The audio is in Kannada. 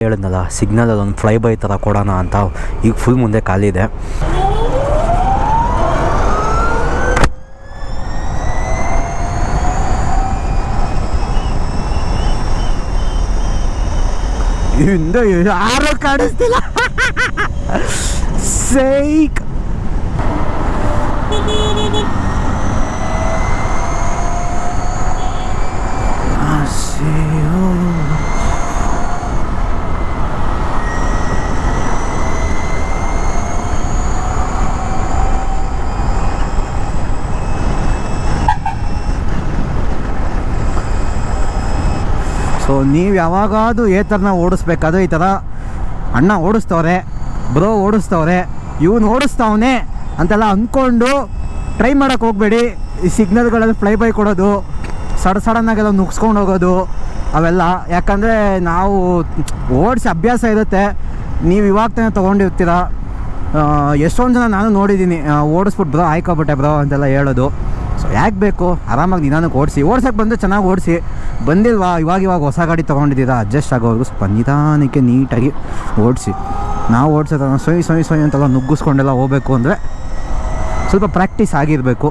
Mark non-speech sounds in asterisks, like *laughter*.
ಹೇಳಿದ್ನಲ್ಲ ಸಿಗ್ನಲ್ ಒಂದು ಫ್ಲೈ ಬೈ ಥರ ಕೊಡೋಣ ಅಂತ ಈಗ ಫುಲ್ ಮುಂದೆ ಖಾಲಿ ಇದೆ. ಹಿಂದೆ ಯಾರು ಕಾಣಿಸ್ತಿಲ್ಲ? *laughs* ಸೈಕ್ ಸೊ ನೀವು ಯಾವಾಗಾದ್ರೂ ಥರನ ಓಡಿಸ್ಬೇಕಾದ್ರೆ ಈ ಥರ ಅಣ್ಣ ಓಡಿಸ್ತವ್ರೆ, ಬ್ರೋ ಓಡಿಸ್ತವ್ರೆ, ಇವನು ಓಡಿಸ್ತಾವನೆ ಅಂತೆಲ್ಲ ಅಂದ್ಕೊಂಡು ಟ್ರೈ ಮಾಡೋಕ್ಕೆ ಹೋಗಬೇಡಿ. ಈ ಸಿಗ್ನಲ್ಗಳಲ್ಲಿ ಫ್ಲೈ ಬೈ ಕೊಡೋದು, ಸಡ ಸಡನ್ನಾಗೆಲ್ಲ ನುಗ್ಸ್ಕೊಂಡು ಹೋಗೋದು, ಅವೆಲ್ಲ. ಯಾಕಂದರೆ ನಾವು ಓಡಿಸಿ ಅಭ್ಯಾಸ ಇರುತ್ತೆ. ನೀವು ಇವಾಗ ತಾನೇ ತೊಗೊಂಡಿರ್ತೀರ. ಎಷ್ಟೊಂದು ಜನ ನಾನು ನೋಡಿದ್ದೀನಿ ಓಡಿಸ್ಬಿಟ್ಟು ಬ್ರೋ, ಆಯ್ಕೊಬಿಟ್ಟೆ ಬ್ರೋ ಅಂತೆಲ್ಲ ಹೇಳೋದು. ಸೊ ಯಾಕೆ ಬೇಕು? ಆರಾಮಾಗಿ ನಿಧಾನಕ್ಕೆ ಓಡಿಸಿ. ಓಡ್ಸಕ್ಕೆ ಬಂದು ಚೆನ್ನಾಗಿ ಓಡಿಸಿ. ಬಂದಿಲ್ವಾ? ಇವಾಗ ಇವಾಗ ಹೊಸ ಗಾಡಿ ತೊಗೊಂಡಿದ್ದೀರಾ? ಅಡ್ಜಸ್ಟ್ ಆಗೋವರೆಗೂ ಸ್ವಲ್ಪ ನಿಧಾನಕ್ಕೆ ನೀಟಾಗಿ ಓಡಿಸಿ. ನಾವು ಓಡಿಸೋದನ್ನ ಸೊಯ್ ಸೊಯ್ ಸೊಯ್ ಅಂತೆಲ್ಲ ನುಗ್ಗಿಸ್ಕೊಂಡೆಲ್ಲ ಹೋಗ್ಬೇಕು ಅಂದರೆ ಸ್ವಲ್ಪ ಪ್ರಾಕ್ಟೀಸ್ ಆಗಿರಬೇಕು.